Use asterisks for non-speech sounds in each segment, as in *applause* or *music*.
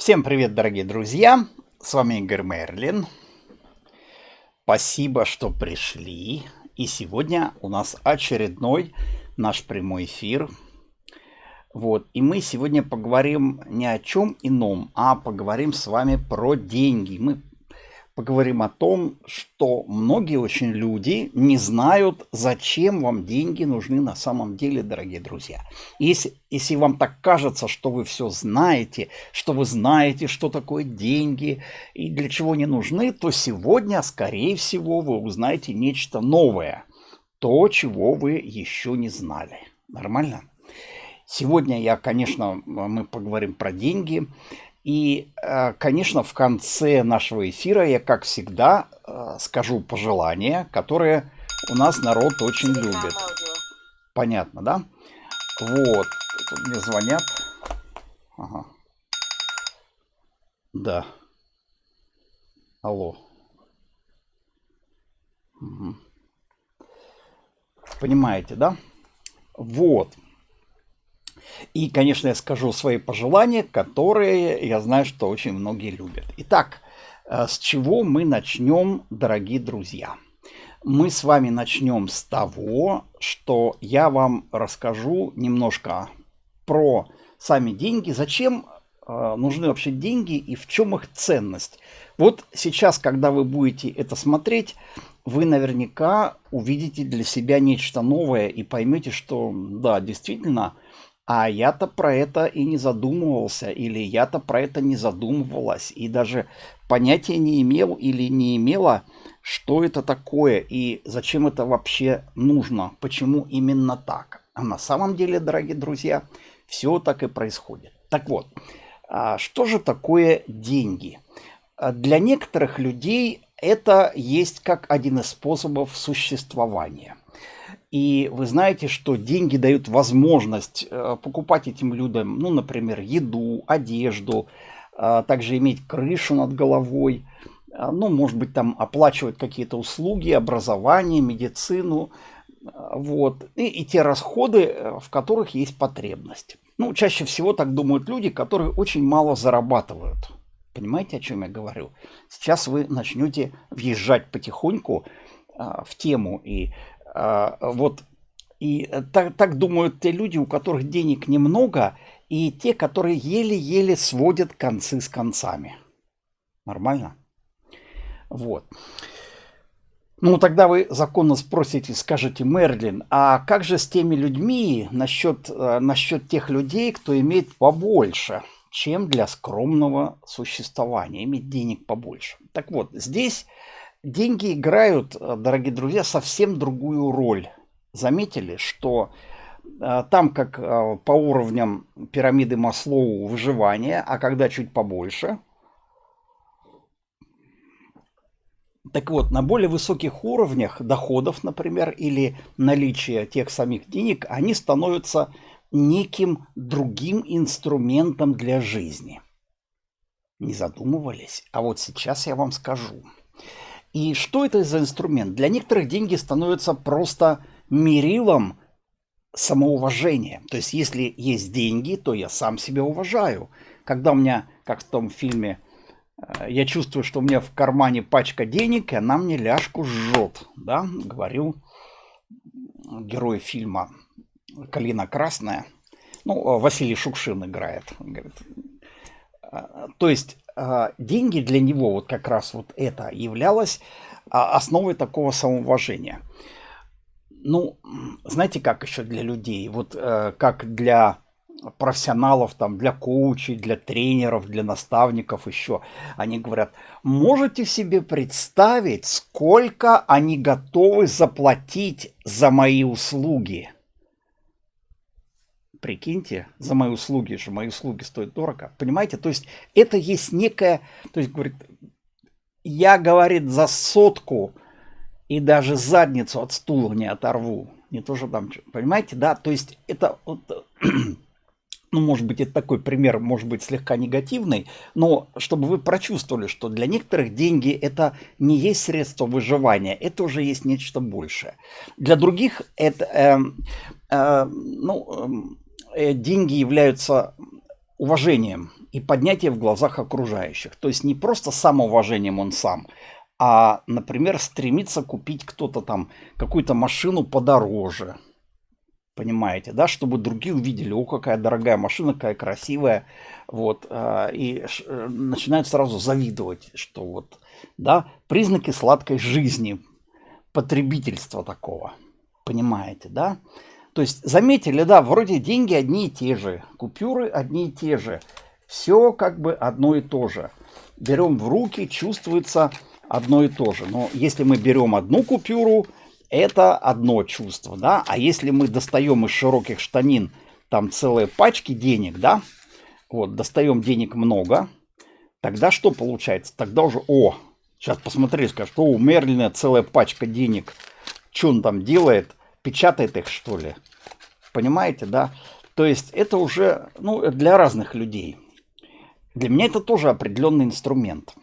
Всем привет, дорогие друзья! С вами Игорь Мерлин. Спасибо, что пришли. И сегодня у нас очередной наш прямой эфир. Вот. И мы сегодня поговорим не о чем ином, а поговорим с вами про деньги. Мы поговорим о том, что многие очень люди не знают, зачем вам деньги нужны на самом деле, дорогие друзья. Если, если вам так кажется, что вы все знаете, что вы знаете, что такое деньги и для чего они нужны, то сегодня, скорее всего, вы узнаете нечто новое. То, чего вы еще не знали. Нормально? Сегодня я, конечно, мы поговорим про деньги. И, э, конечно, в конце нашего эфира я, как всегда, э, скажу пожелания, которые у нас народ очень любит. Понятно, да? Вот. Тут мне звонят. Ага. Да. Алло. Угу. Понимаете, да? Вот. И, конечно, я скажу свои пожелания, которые я знаю, что очень многие любят. Итак, э, с чего мы начнем, дорогие друзья? Мы с вами начнем с того, что я вам расскажу немножко про сами деньги, зачем э, нужны вообще деньги и в чем их ценность. Вот сейчас, когда вы будете это смотреть, вы наверняка увидите для себя нечто новое и поймете, что да, действительно, а я-то про это и не задумывался, или я-то про это не задумывалась, и даже понятия не имел или не имела, что это такое и зачем это вообще нужно, почему именно так. А на самом деле, дорогие друзья, все так и происходит. Так вот, а что же такое деньги? А для некоторых людей это есть как один из способов существования. И вы знаете, что деньги дают возможность э, покупать этим людям, ну, например, еду, одежду, а, также иметь крышу над головой, а, ну, может быть, там оплачивать какие-то услуги, образование, медицину, а, вот, и, и те расходы, э, в которых есть потребность. Ну, чаще всего так думают люди, которые очень мало зарабатывают. Понимаете, о чем я говорю? Сейчас вы начнете въезжать потихоньку в тему, и вот. И э, так, так думают те люди, у которых денег немного, и те, которые еле-еле сводят концы с концами. Нормально? Вот. Ну, тогда вы законно спросите, скажете, Мерлин, а как же с теми людьми насчет, э, насчет тех людей, кто имеет побольше, чем для скромного существования, иметь денег побольше? Так вот, здесь деньги играют, э, дорогие друзья, совсем другую роль. Заметили, что э, там как э, по уровням пирамиды Маслоу выживания, а когда чуть побольше. Так вот, на более высоких уровнях доходов, например, или наличия тех самих денег, они становятся неким другим инструментом для жизни. Не задумывались? А вот сейчас я вам скажу. И что это за инструмент? Для некоторых деньги становятся просто мерилом самоуважения. То есть, если есть деньги, то я сам себя уважаю. Когда у меня, как в том фильме, э, я чувствую, что у меня в кармане пачка денег, и она мне ляжку жжет, да, говорю герой фильма «Калина красная». Ну, Василий Шукшин играет. Говорит. «Э, то есть а, деньги для него, вот как раз вот это являлось а, основой такого самоуважения. Ну, знаете, как еще для людей, вот э, как для профессионалов, там, для коучей, для тренеров, для наставников еще, они говорят, можете себе представить, сколько они готовы заплатить за мои услуги? Прикиньте, за мои услуги, что мои услуги стоят дорого. Понимаете? То есть это есть некая... То есть, говорит, я, говорит, за сотку и даже задницу от стула не оторву. Не то, что там... Понимаете, да? То есть это... Вот, *clears throat* ну, может быть, это такой пример, может быть, слегка негативный, но чтобы вы прочувствовали, что для некоторых деньги это не есть средство выживания, это уже есть нечто большее. Для других это, э, э, ну, э, деньги являются уважением. и поднятие в глазах окружающих. То есть не просто самоуважением он сам, а, например, стремится купить кто-то там какую-то машину подороже. Понимаете, да, чтобы другие увидели, о, какая дорогая машина, какая красивая, вот, а, и э, начинают сразу завидовать, что вот, да, признаки сладкой жизни, потребительства такого, понимаете, да? То есть, заметили, да, вроде деньги одни и те же, купюры одни и те же, все как бы одно и то же. Берем в руки, чувствуется одно и то же. Но если мы берем одну купюру, это одно чувство, да, а если мы достаем из широких штанин там целые пачки денег, да, вот, достаем денег много, тогда что получается? Тогда уже, о, сейчас посмотри, скажешь, что у Мерлина целая пачка денег, что он там делает, печатает их, что ли? Понимаете, да? То есть это уже, ну, для разных людей. Для меня это тоже определенный инструмент.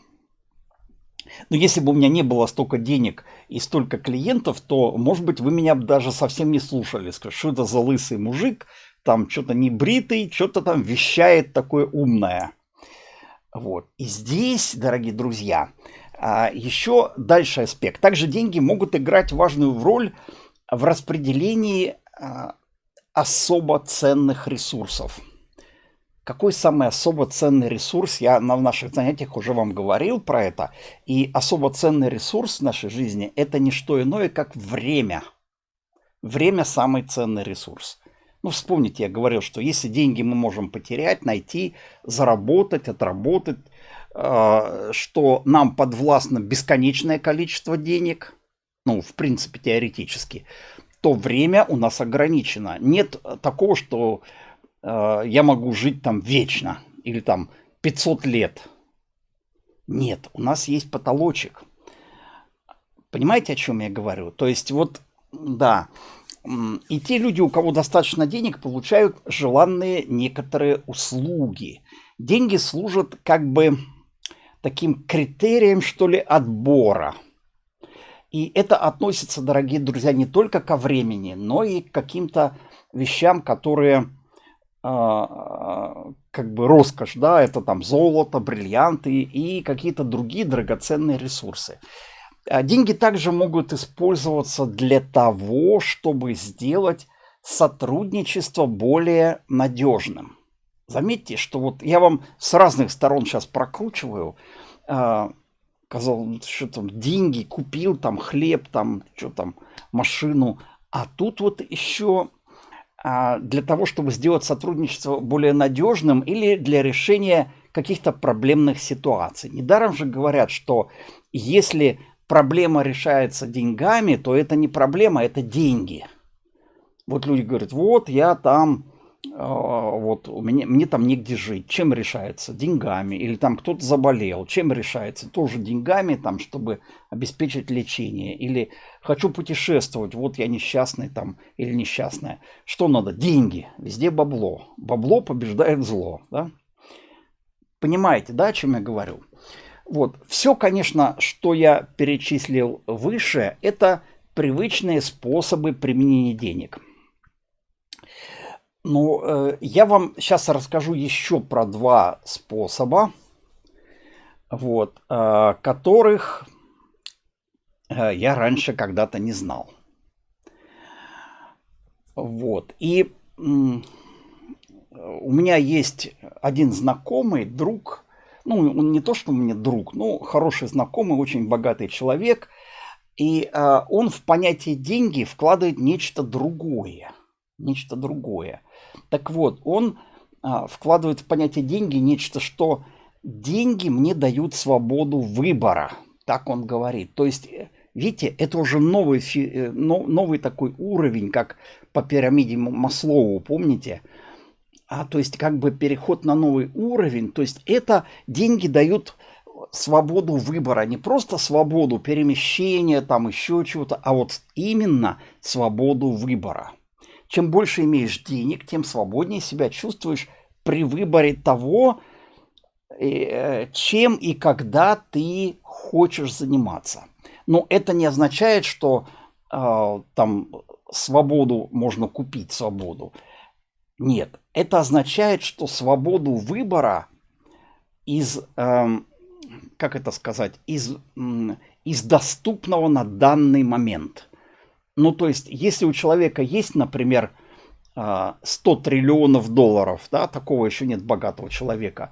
Но если бы у меня не было столько денег и столько клиентов, то, может быть, вы меня даже совсем не слушали. Скажете, что это за лысый мужик, там что-то не бритый, что-то там вещает такое умное. Вот. И здесь, дорогие друзья, а, еще дальше аспект. Также деньги могут играть важную роль в распределении а, особо ценных ресурсов. Какой самый особо ценный ресурс? Я на наших занятиях уже вам говорил про это. И особо ценный ресурс в нашей жизни – это не что иное, как время. Время – самый ценный ресурс. Ну, вспомните, я говорил, что если деньги мы можем потерять, найти, заработать, отработать, э, что нам подвластно бесконечное количество денег, ну, в принципе, теоретически, то время у нас ограничено. Нет такого, что э, я могу жить там вечно или там 500 лет. Нет, у нас есть потолочек. Понимаете, о чем я говорю? То есть вот, да, и те люди, у кого достаточно денег, получают желанные некоторые услуги. Деньги служат как бы таким критерием, что ли, отбора. И это относится, дорогие друзья, не только ко времени, но и к каким-то вещам, которые а, как бы роскошь, да, это там золото, бриллианты и какие-то другие драгоценные ресурсы. А деньги также могут использоваться для того, чтобы сделать сотрудничество более надежным. Заметьте, что вот я вам с разных сторон сейчас прокручиваю, э, сказал, что там деньги купил, там хлеб, там что там машину, а тут вот еще а, для того, чтобы сделать сотрудничество более надежным или для решения каких-то проблемных ситуаций. Недаром же говорят, что если проблема решается деньгами, то это не проблема, это деньги. Вот люди говорят, вот я там вот у меня, мне там негде жить. Чем решается? Деньгами. Или там кто-то заболел. Чем решается? Тоже деньгами, там, чтобы обеспечить лечение. Или хочу путешествовать. Вот я несчастный там или несчастная. Что надо? Деньги. Везде бабло. Бабло побеждает зло. Да? Понимаете, да, о чем я говорю? Вот. Все, конечно, что я перечислил выше, это привычные способы применения денег. Ну, э, я вам сейчас расскажу еще про два способа, вот, э, которых э, я раньше когда-то не знал. Вот, и у меня есть один знакомый, друг, ну, он не то, что мне друг, но хороший знакомый, очень богатый человек, и он в понятие деньги вкладывает нечто другое, нечто другое. Так вот, он а, вкладывает в понятие деньги нечто, что деньги мне дают свободу выбора. Так он говорит. То есть, э, видите, это уже новый, э, новый такой уровень, как по пирамиде Маслоу, помните? А, то есть, как бы переход на новый уровень. То есть, это деньги дают свободу выбора, не просто свободу перемещения, там еще чего-то, а вот именно свободу выбора. Чем больше имеешь денег, тем свободнее себя чувствуешь при выборе того, э, чем и когда ты хочешь заниматься. Но это не означает, что э, там свободу можно купить свободу. Нет, это означает, что свободу выбора из, эм, как это сказать, из, из доступного на данный момент. Ну, то есть, если у человека есть, например, 100 э, триллионов долларов, да, такого еще нет богатого человека,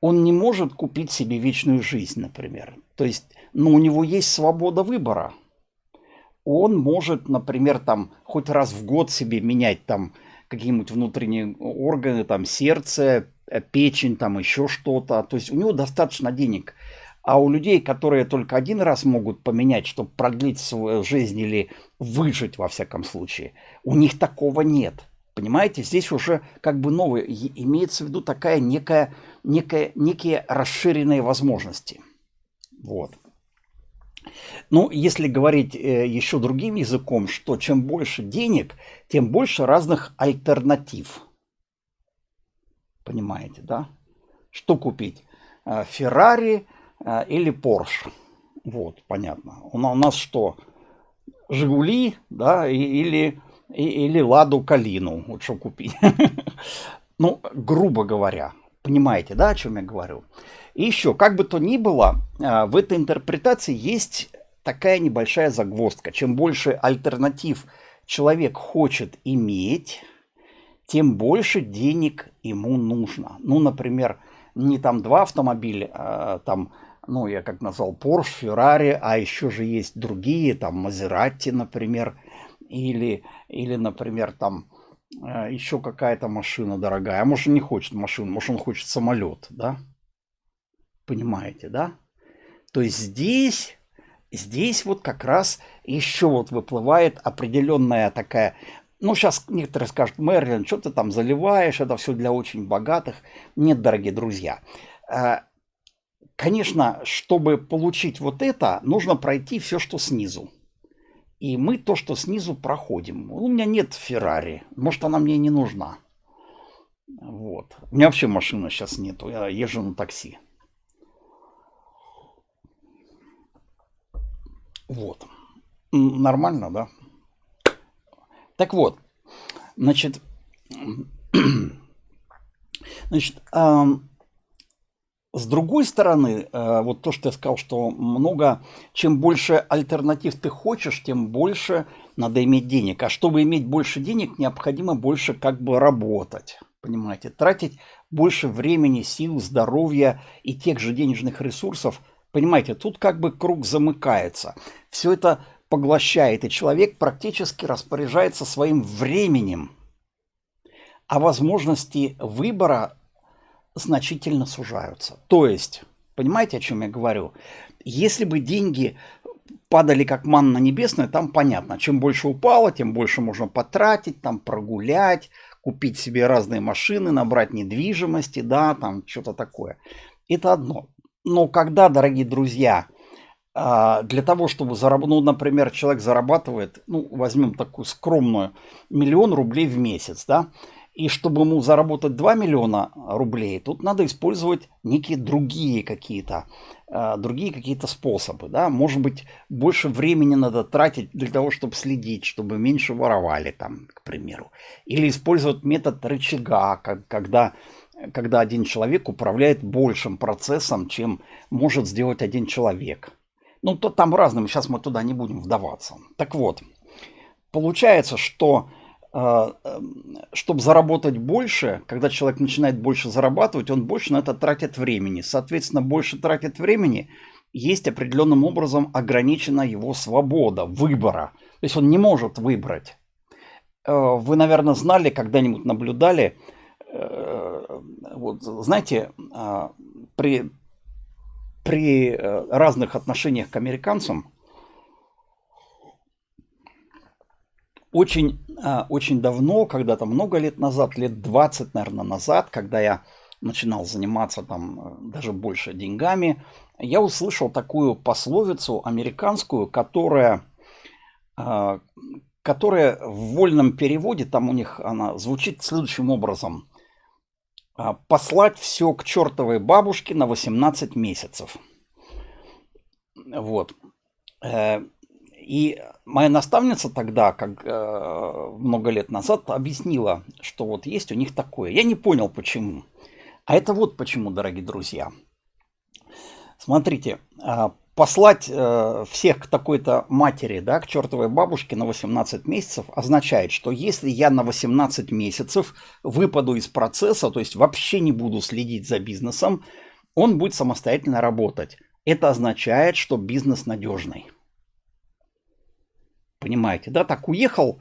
он не может купить себе вечную жизнь, например. То есть, ну, у него есть свобода выбора. Он может, например, там, хоть раз в год себе менять там какие-нибудь внутренние органы, там, сердце, э, печень, там, еще что-то. То есть, у него достаточно денег. А у людей, которые только один раз могут поменять, чтобы продлить свою жизнь или выжить, во всяком случае, у них такого нет. Понимаете, здесь уже как бы новое, имеется в виду такая некая некое, некие расширенные возможности. Вот. Ну, если говорить э, еще другим языком, что чем больше денег, тем больше разных альтернатив. Понимаете, да? Что купить? Э, Феррари э, или Порш? Вот, понятно. У нас что? Жигули, да, или, или Ладу Калину. Вот что купить. *laughs* Ну, грубо говоря, Понимаете, да, о чем я говорю? И еще, как бы то ни было, а, в этой интерпретации есть такая небольшая загвоздка. Чем больше альтернатив человек хочет иметь, тем больше денег ему нужно. Ну, например, не там два автомобиля, а там, ну, я как назвал, Porsche, Ferrari, а еще же есть другие, там, Maserati, например, или, или например, там, а, еще какая-то машина дорогая. А может, он не хочет машину, может, он хочет самолет, да? Понимаете, да? То есть здесь, здесь вот как раз еще вот выплывает определенная такая... Ну, сейчас некоторые скажут, Мерлин, что ты там заливаешь, это все для очень богатых. Нет, дорогие друзья. Конечно, чтобы получить вот это, нужно пройти все, что снизу. И мы то, что снизу проходим. У меня нет Феррари. Может, она мне не нужна. Вот. У меня вообще машины сейчас нету. Я езжу на такси. Вот. Нормально, да? Так вот. Значит, *clears throat* значит, с другой стороны, э, вот то, что я сказал, что много, чем больше альтернатив ты хочешь, тем больше надо иметь денег. А чтобы иметь больше денег, необходимо больше как бы работать. Понимаете, тратить больше времени, сил, здоровья и тех же денежных ресурсов. Понимаете, тут как бы круг замыкается. Все это поглощает, и человек практически распоряжается своим временем. А возможности выбора значительно сужаются. То есть, понимаете, о чем я говорю? Если бы деньги падали как манна небесная, там понятно, чем больше упало, тем больше можно потратить, там прогулять, купить себе разные машины, набрать недвижимости, да, там что-то такое. Это одно. Но когда, дорогие друзья, а, для того, чтобы заработать, ну, например, человек зарабатывает, ну, возьмем такую скромную, миллион рублей в месяц, да, и чтобы ему заработать 2 миллиона рублей, тут надо использовать некие другие какие-то э, другие какие-то способы. Да? Может быть, больше времени надо тратить для того, чтобы следить, чтобы меньше воровали, там, к примеру. Или использовать метод рычага, как, когда, когда один человек управляет большим процессом, чем может сделать один человек. Ну, то там разным, сейчас мы туда не будем вдаваться. Так вот, получается, что чтобы заработать больше, когда человек начинает больше зарабатывать, он больше на это тратит времени. Соответственно, больше тратит времени, есть определенным образом ограничена его свобода выбора. То есть он не может выбрать. Э, вы, наверное, знали, когда-нибудь наблюдали, э, вот, знаете, а, при, при э, разных отношениях к американцам, очень, а, очень давно, когда-то много лет назад, лет 20, наверное, назад, когда я начинал заниматься там э, даже больше деньгами, я услышал такую пословицу американскую, которая, а, которая в вольном переводе, там у них она звучит следующим образом. «А, Послать все к чертовой бабушке на 18 месяцев. Вот. Э, и моя наставница тогда, как э, много лет назад, объяснила, что вот есть у них такое. Я не понял, почему. А это вот почему, дорогие друзья. Смотрите, а, послать э, всех к такой-то матери, да, к чертовой бабушке на 18 месяцев означает, что если я на 18 месяцев выпаду из процесса, то есть вообще не буду следить за бизнесом, он будет самостоятельно работать. Это означает, что бизнес надежный. Понимаете, да? Так уехал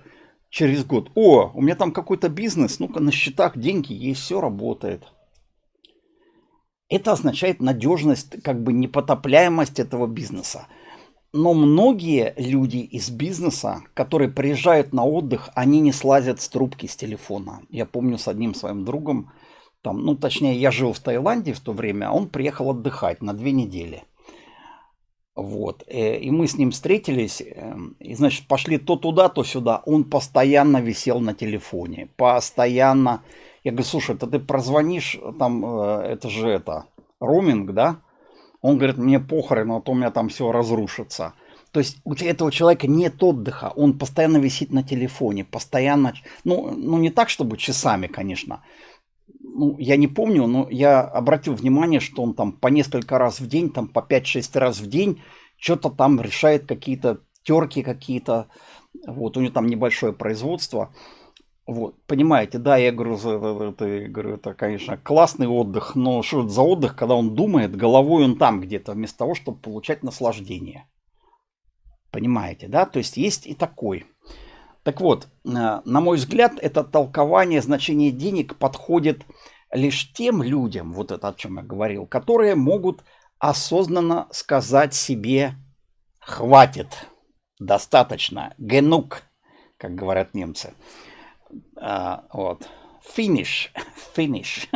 через год. О, у меня там какой-то бизнес, ну-ка на счетах деньги есть, все работает. Это означает надежность, как бы непотопляемость этого бизнеса. Но многие люди из бизнеса, которые приезжают на отдых, они не слазят с трубки с телефона. Я помню с одним своим другом, там, ну точнее я жил в Таиланде в то время, а он приехал отдыхать на две недели. Вот. Э, и мы с ним встретились, эм, и, значит, пошли то туда, то сюда. Он постоянно висел на телефоне, постоянно я говорю, слушай, это ты прозвонишь, там, э, это же это, роуминг, да? Он говорит, мне похрен, а то у меня там все разрушится. То есть у этого человека нет отдыха, он постоянно висит на телефоне, постоянно, ну, ну не так, чтобы часами, конечно. Ну, я не помню, но я обратил внимание, что он там по несколько раз в день, там по 5-6 раз в день, что-то там решает какие-то терки какие-то. Вот, у него там небольшое производство. Вот, понимаете, да, я говорю, это, это, говорю, это, конечно, классный отдых, но что это за отдых, когда он думает, головой он там где-то, вместо того, чтобы получать наслаждение. Понимаете, да? То есть есть и такой. Так вот, э, на мой взгляд, это толкование значения денег подходит лишь тем людям, вот это о чем я говорил, которые могут осознанно сказать себе «хватит, достаточно, генук», как говорят немцы. А, вот. Finish. *laughs* *laughs* Finish.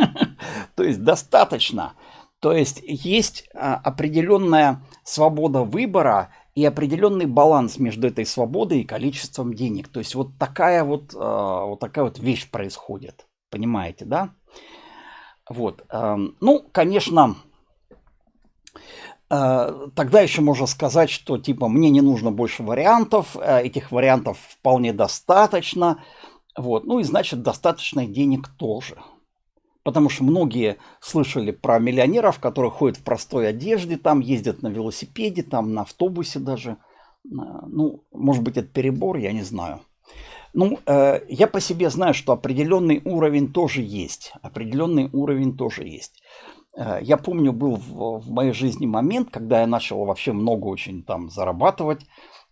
То есть достаточно. То есть есть а, определенная свобода выбора и определенный баланс между этой свободой и количеством денег. То есть вот такая вот, а, вот такая вот вещь происходит. Понимаете, да? Вот. Ну, конечно, тогда еще можно сказать, что типа мне не нужно больше вариантов, этих вариантов вполне достаточно. Вот. Ну и значит достаточно денег тоже. Потому что многие слышали про миллионеров, которые ходят в простой одежде, там ездят на велосипеде, там на автобусе даже. Ну, может быть, это перебор, я не знаю. Ну, э, я по себе знаю, что определенный уровень тоже есть. Определенный уровень тоже есть. Э, я помню, был в, в моей жизни момент, когда я начал вообще много очень там зарабатывать.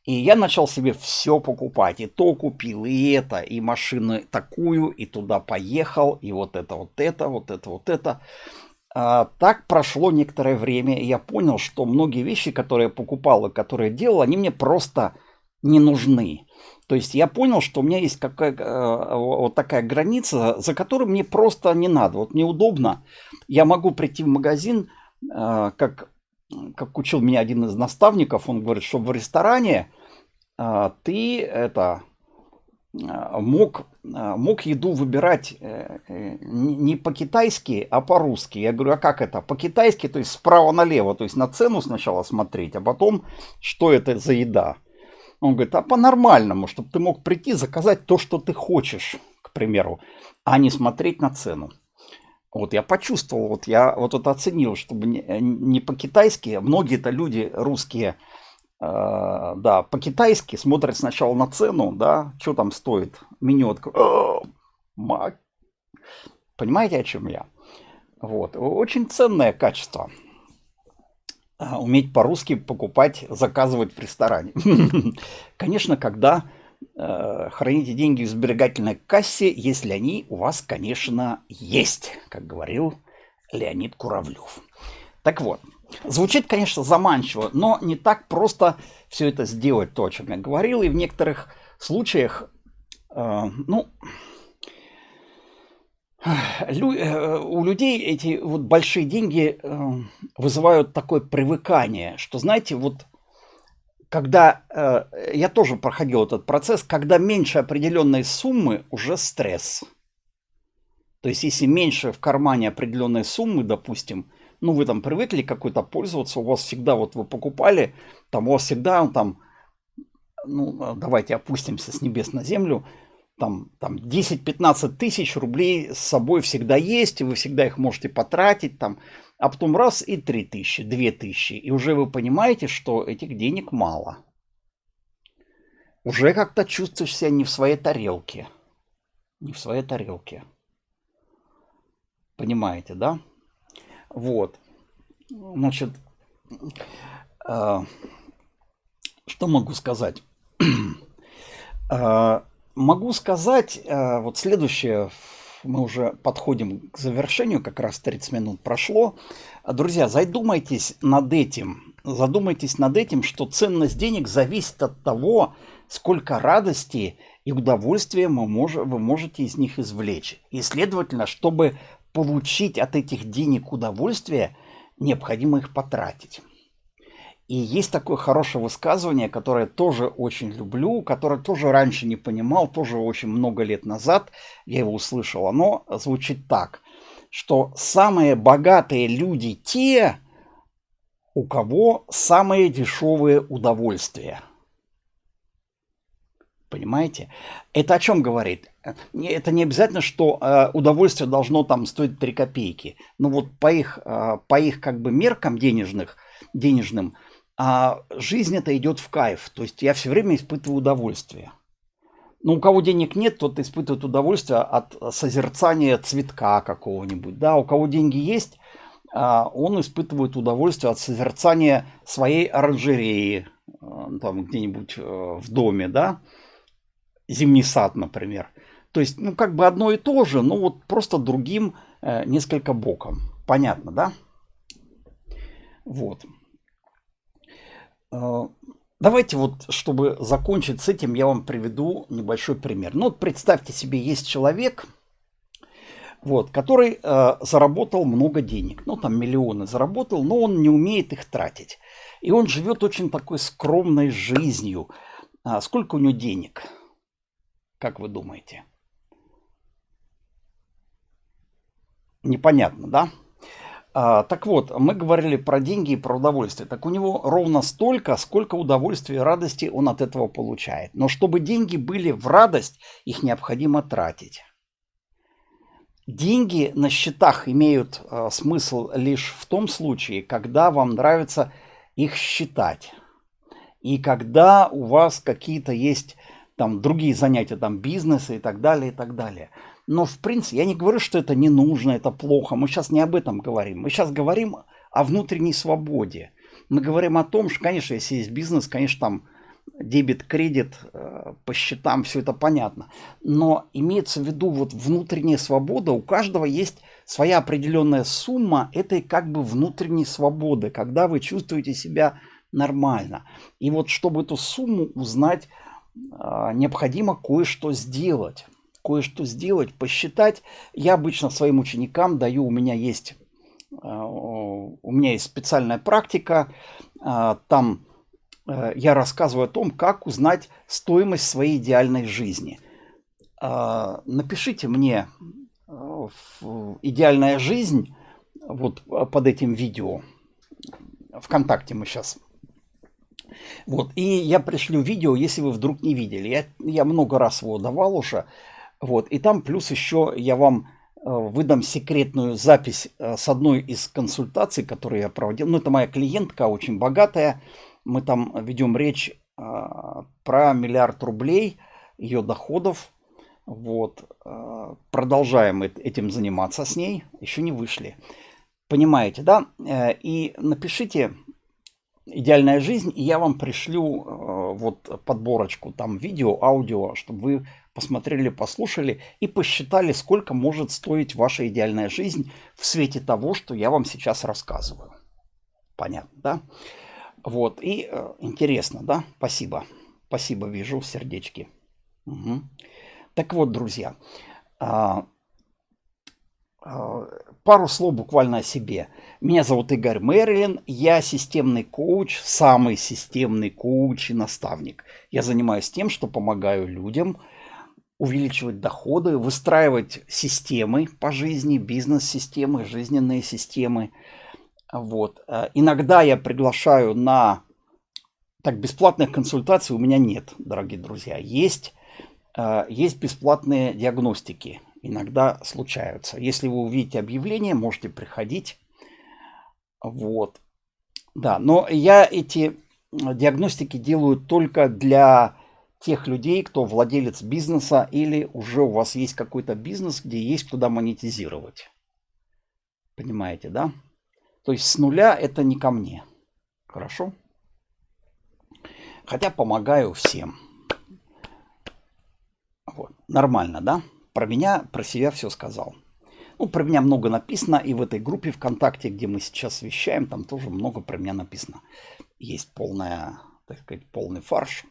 И я начал себе все покупать. И то купил, и это, и машину такую, и туда поехал, и вот это, вот это, вот это, вот это. А, так прошло некоторое время, и я понял, что многие вещи, которые я покупал и которые делал, они мне просто не нужны. То есть я понял, что у меня есть какая, э, вот такая граница, за которой мне просто не надо. Вот мне удобно. Я могу прийти в магазин, э, как как учил меня один из наставников, он говорит, что в ресторане а, ты это а, мог, а, мог еду выбирать э, э, не по-китайски, а по-русски. Я говорю, а как это? По-китайски, то есть справа налево, то есть на цену сначала смотреть, а потом, что это за еда. Он говорит, а по-нормальному, чтобы ты мог прийти, заказать то, что ты хочешь, к примеру, а не смотреть на цену. Вот я почувствовал, вот я вот это оценил, чтобы не, э, не по-китайски, многие-то люди русские, э, да, по-китайски смотрят сначала на цену, да, что там стоит, меню, открою, понимаете, о чем я? Вот, очень ценное качество. А, уметь по-русски покупать, заказывать в ресторане. *laughs* Конечно, когда храните деньги в сберегательной кассе, если они у вас, конечно, есть, как говорил Леонид Куравлев. Так вот, звучит, конечно, заманчиво, но не так просто все это сделать, то, о чем я говорил, и в некоторых случаях, э, ну, лю, э, у людей эти вот большие деньги э, вызывают такое привыкание, что, знаете, вот когда э, я тоже проходил этот процесс, когда меньше определенной суммы уже стресс. То есть, если меньше в кармане определенной суммы, допустим, ну, вы там привыкли какой-то пользоваться, у вас всегда, вот вы покупали, там у вас всегда там, ну, давайте опустимся с небес на землю, там, там 10-15 тысяч рублей с собой всегда есть, и вы всегда их можете потратить, там, а потом раз и 3 тысячи, 2 тысячи, и уже вы понимаете, что этих денег мало. Уже как-то чувствуешь себя не в своей тарелке. Не в своей тарелке. Понимаете, да? Вот. Значит, э, что могу сказать? *clears throat* э, могу сказать, э, вот следующее, мы уже подходим к завершению, как раз 30 минут прошло. Друзья, задумайтесь над этим, задумайтесь над этим, что ценность денег зависит от того, сколько радости и удовольствия мы мож, вы можете из них извлечь. И, следовательно, чтобы получить от этих денег удовольствие, необходимо их потратить. И есть такое хорошее высказывание, которое тоже очень люблю, которое тоже раньше не понимал, тоже очень много лет назад я его услышал. Оно звучит так, что самые богатые люди те, у кого самые дешевые удовольствия. Понимаете? Это о чем говорит? Это не обязательно, что э, удовольствие должно там стоить 3 копейки. Но вот по их, э, по их как бы меркам денежных, денежным, а жизнь это идет в кайф. То есть я все время испытываю удовольствие. Но у кого денег нет, тот испытывает удовольствие от созерцания цветка какого-нибудь. Да, у кого деньги есть, а, он испытывает удовольствие от созерцания своей оранжереи, а, там где-нибудь э, в доме, да, зимний сад, например. То есть, ну, как бы одно и то же, но вот просто другим э, несколько боком. Понятно, да? Вот. Э, давайте вот, чтобы закончить с этим, я вам приведу небольшой пример. Ну вот представьте себе, есть человек, вот, который э, заработал много денег, ну там миллионы заработал, но он не умеет их тратить. И он живет очень такой скромной жизнью. А сколько у него денег? Как вы думаете? Непонятно, да? А, так вот, мы говорили про деньги и про удовольствие. Так у него ровно столько, сколько удовольствия и радости он от этого получает. Но чтобы деньги были в радость, их необходимо тратить. Деньги на счетах имеют э, смысл лишь в том случае, когда вам нравится их считать. И когда у вас какие-то есть там другие занятия, там бизнесы и так далее, и так далее. Но, в принципе, я не говорю, что это не нужно, это плохо. Мы сейчас не об этом говорим. Мы сейчас говорим о внутренней свободе. Мы говорим о том, что, конечно, если есть бизнес, конечно, там дебет, кредит, э, по счетам, все это понятно. Но имеется в виду вот внутренняя свобода. У каждого есть своя определенная сумма этой как бы внутренней свободы, когда вы чувствуете себя нормально. И вот чтобы эту сумму узнать, э, необходимо кое-что сделать кое-что сделать, посчитать. Я обычно своим ученикам даю, у меня есть, э, у меня есть специальная практика, э, там э, я рассказываю о том, как узнать стоимость своей идеальной жизни. Напишите мне идеальная жизнь вот под этим видео. Вконтакте мы сейчас вот, и я пришлю видео, если вы вдруг не видели. Я, я много раз его давал уже. Вот, и там плюс еще я вам э, выдам секретную запись э, с одной из консультаций, которые я проводил. Ну, это моя клиентка, очень богатая. Мы там ведем речь э, про миллиард рублей ее доходов. Вот. Продолжаем этим заниматься с ней. Еще не вышли. Понимаете, да? И напишите идеальная жизнь, и я вам пришлю вот подборочку там видео, аудио, чтобы вы посмотрели, послушали и посчитали, сколько может стоить ваша идеальная жизнь в свете того, что я вам сейчас рассказываю. Понятно, да? Вот, и э, интересно, да? Спасибо. Спасибо, вижу сердечки. Угу. Так вот, друзья, а, а, пару слов буквально о себе. Меня зовут Игорь Мэрилин, я системный коуч, самый системный коуч и наставник. Я занимаюсь тем, что помогаю людям – увеличивать доходы, выстраивать системы по жизни, бизнес-системы, жизненные системы. Вот. Э, иногда я приглашаю на... Так, бесплатных консультаций у меня нет, дорогие друзья. Есть э, есть бесплатные диагностики. Иногда случаются. Если вы увидите объявление, можете приходить. Вот. Да, но я эти диагностики делаю только для тех людей, кто владелец бизнеса или уже у вас есть какой-то бизнес, где есть куда монетизировать. Понимаете, да? То есть с нуля это не ко мне. Хорошо? Хотя помогаю всем. Вот. Нормально, да? Про меня, про себя все сказал. Ну, про меня много написано, и в этой группе ВКонтакте, где мы сейчас вещаем, там тоже много про меня написано. Есть полная, так сказать, полный фарш.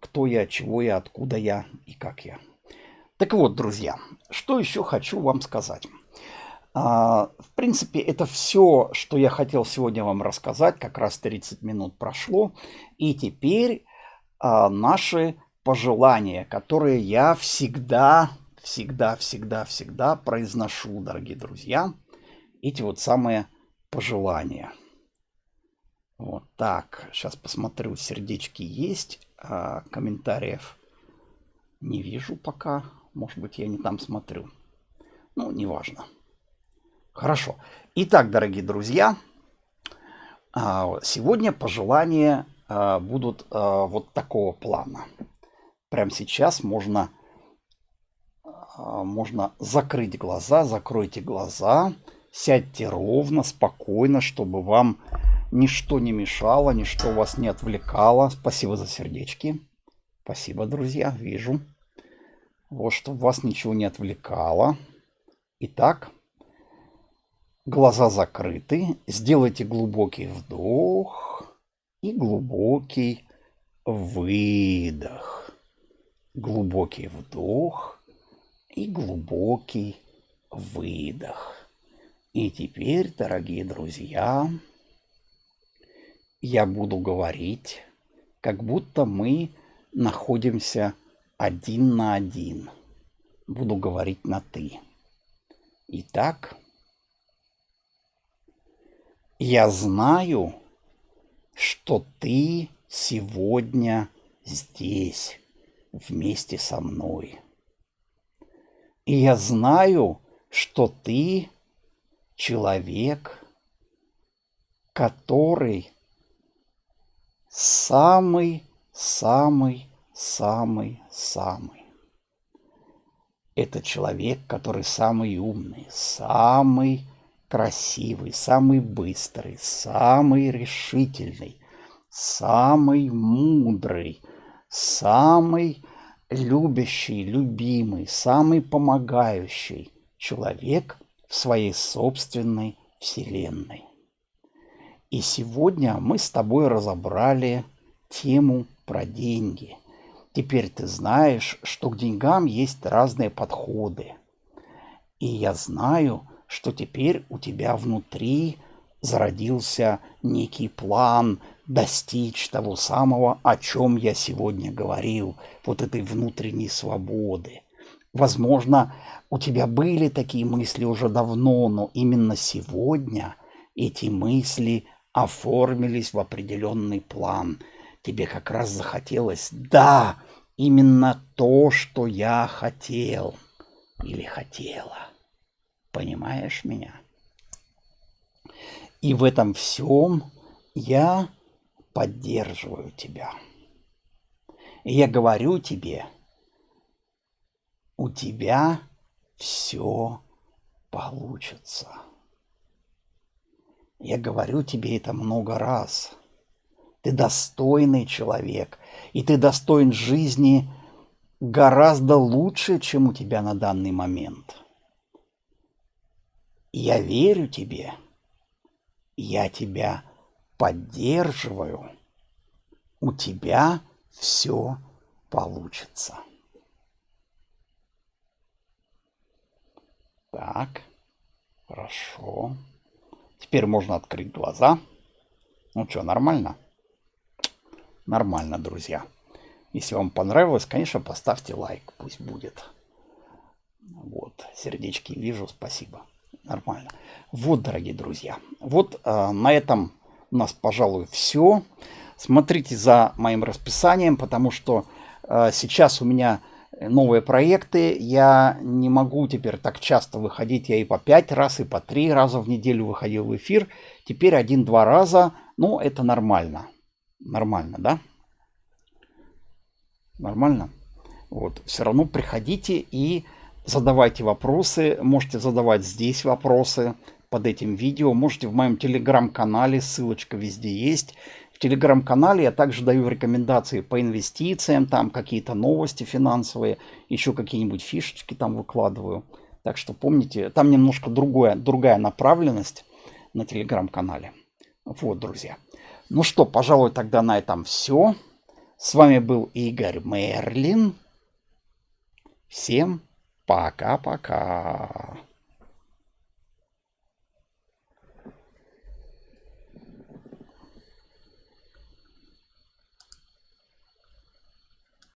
Кто я, чего я, откуда я и как я. Так вот, друзья, что еще хочу вам сказать. А, в принципе, это все, что я хотел сегодня вам рассказать. Как раз 30 минут прошло. И теперь а, наши пожелания, которые я всегда всегда, всегда, всегда произношу, дорогие друзья, эти вот самые пожелания. Вот так, сейчас посмотрю, сердечки есть, а комментариев не вижу пока. Может быть, я не там смотрю. Ну, неважно. Хорошо. Итак, дорогие друзья, а, сегодня пожелания а, будут а, вот такого плана. Прямо сейчас можно можно закрыть глаза, закройте глаза, сядьте ровно, спокойно, чтобы вам ничто не мешало, ничто вас не отвлекало. Спасибо за сердечки. Спасибо, друзья, вижу. Вот, чтобы вас ничего не отвлекало. Итак, глаза закрыты. Сделайте глубокий вдох и глубокий выдох. Глубокий вдох и глубокий выдох. И теперь, дорогие друзья, я буду говорить, как будто мы находимся один на один. Буду говорить на «ты». Итак, я знаю, что ты сегодня здесь вместе со мной. И я знаю, что ты человек, который самый-самый-самый-самый. Это человек, который самый умный, самый красивый, самый быстрый, самый решительный, самый мудрый, самый любящий, любимый, самый помогающий человек в своей собственной вселенной. И сегодня мы с тобой разобрали тему про деньги. Теперь ты знаешь, что к деньгам есть разные подходы. И я знаю, что теперь у тебя внутри зародился некий план, достичь того самого, о чем я сегодня говорил, вот этой внутренней свободы. Возможно, у тебя были такие мысли уже давно, но именно сегодня эти мысли оформились в определенный план. Тебе как раз захотелось, да, именно то, что я хотел или хотела. Понимаешь меня? И в этом всем я поддерживаю тебя. И я говорю тебе, у тебя все получится. Я говорю тебе это много раз. Ты достойный человек, и ты достоин жизни гораздо лучше, чем у тебя на данный момент. Я верю тебе, я тебя поддерживаю, у тебя все получится. Так, хорошо. Теперь можно открыть глаза. Ну что, нормально? Нормально, друзья. Если вам понравилось, конечно, поставьте лайк, пусть будет. Вот, сердечки вижу, спасибо. Нормально. Вот, дорогие друзья, вот э, на этом у нас, пожалуй, все. Смотрите за моим расписанием, потому что э, сейчас у меня новые проекты. Я не могу теперь так часто выходить. Я и по пять раз, и по три раза в неделю выходил в эфир. Теперь один-два раза. Ну, это нормально. Нормально, да? Нормально? Вот. Все равно приходите и задавайте вопросы. Можете задавать здесь вопросы под этим видео. Можете в моем телеграм-канале, ссылочка везде есть. В телеграм-канале я также даю рекомендации по инвестициям, там какие-то новости финансовые, еще какие-нибудь фишечки там выкладываю. Так что помните, там немножко другое, другая направленность на телеграм-канале. Вот, друзья. Ну что, пожалуй, тогда на этом все. С вами был Игорь Мерлин. Всем пока-пока.